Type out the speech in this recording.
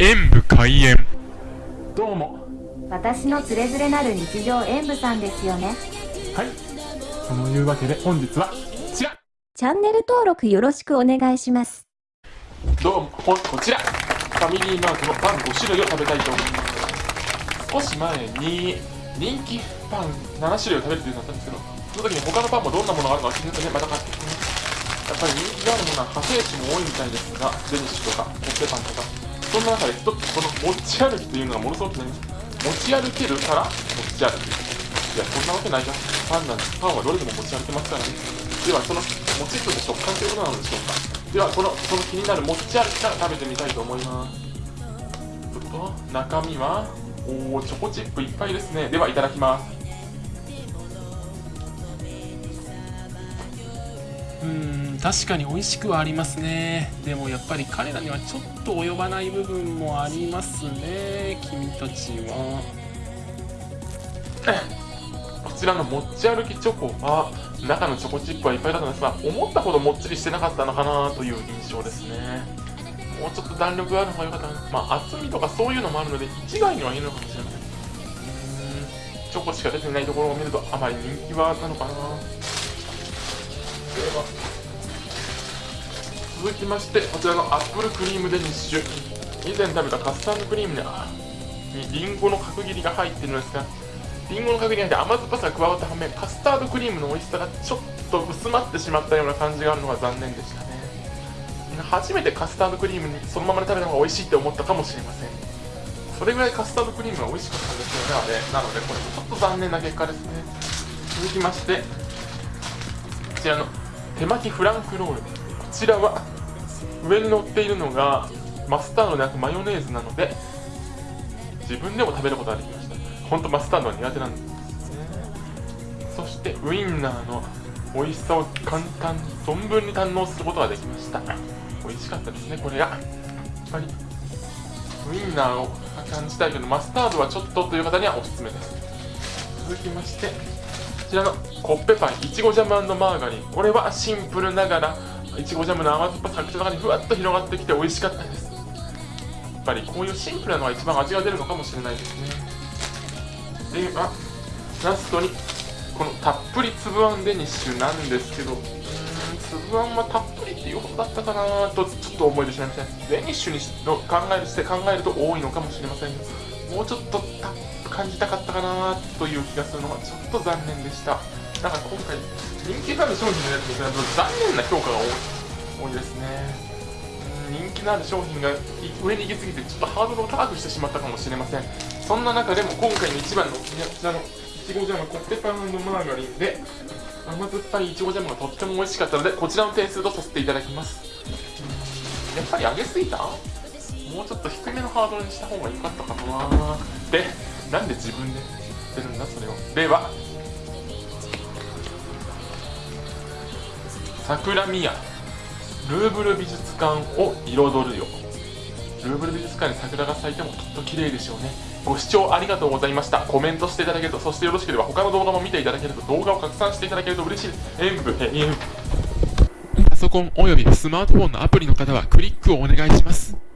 演武開演。どうも。私のつれづれなる日常演舞さんですよね。はい。そのいうわけで本日はこちら。チャンネル登録よろしくお願いします。どうもここちら。ファミリーマートのパン5種類を食べたいと思います。少し前に人気パン7種類を食べるというのだったんですけどその時に他のパンもどんなものがあるのか気になってねまた買ってきてね。やっぱり人気があるものは派生種も多いみたいですがデニッシュとかコッペパンとかそんな中で一つこの持ち歩きというのがものすごくね持ち歩けるから持ち歩きいやそんなわけないじゃん。パンなんパンはどれでも持ち歩けますからね。ではそのもちっと食感ということなのでしょうか。ではこのその気になる持ち歩きから食べてみたいと思います。ちょっと中身はおおチョコチップいっぱいですね。ではいただきます。うん確かに美味しくはありますね。でもやっぱり彼らにはちょっと及ばない部分もありますね君たちは。こちらの持ち歩きチョコは中のチョコチップはいっぱいだったんですが思ったほどもっちりしてなかったのかなという印象ですね。もうちょっと弾力がある方が良かったな。まあ厚みとかそういうのもあるので一概には言えるのかもしれません。チョコしか出てないところを見るとあまり人気はなのかな。続きましてこちらのアップルクリームデニッシュ以前食べたカスタードクリームににリンゴの角切りが入っているんですがリンゴの角切りに入って甘酸っぱさが加わった反面カスタードクリームの美味しさがちょっと薄まってしまったような感じがあるのが残念でしたね。初めてカスタードクリームにそのままで食べた方が美味しいって思ったかもしれません。それぐらいカスタードクリームが美味しかったんですよねあれ。なのでこれちょっと残念な結果ですね。続きましてこちらの手巻きフランクロール。こちらは上に乗っているのがマスタードでなくマヨネーズなので自分でも食べることができました。本当マスタードは苦手なんですね。そしてウインナーの美味しさを簡単に存分に堪能することができました。美味しかったですねこれが。やっぱりウインナーを感じたいけどマスタードはちょっとという方にはおすすめです。続きましてちらのコッペパンいちごジャムマーガリン。これはシンプルながらいちごジャムの甘酸っぱさが口の中にふわっと広がってきて美味しかったです。やっぱりこういうシンプルなのが一番味が出るのかもしれないですね。ではラストにこのたっぷり粒あんデニッシュなんですけど。うん粒あんはたっぷりっていうことだったかなとちょっと思い出しません。デニッシュにの考えるして考えると多いのかもしれません。もうちょっと感じたかったかなという気がするのがちょっと残念でした。だから今回人気がある商品のやつに比べると残念な評価が多いですね。人気のある商品が上に行き過ぎてちょっとハードルを高くしてしまったかもしれません。そんな中でも今回の一番のこちらのいちごジャムコッペパンマーガリンで甘酸っぱいいちごジャムがとっても美味しかったのでこちらの点数とさせていただきます。やっぱり上げすぎた？もうちょっと低めのハードルにした方が良かったかなでなんで自分で言ってるんだそれを。では桜宮。ルーブル美術館を彩るよ。ルーブル美術館に桜が咲いてもきっと綺麗でしょうね。ご視聴ありがとうございました。コメントしていただけるとそしてよろしければ他の動画も見ていただけると動画を拡散していただけると嬉しい。です演舞演パソコンおよびスマートフォンのアプリの方はクリックをお願いします。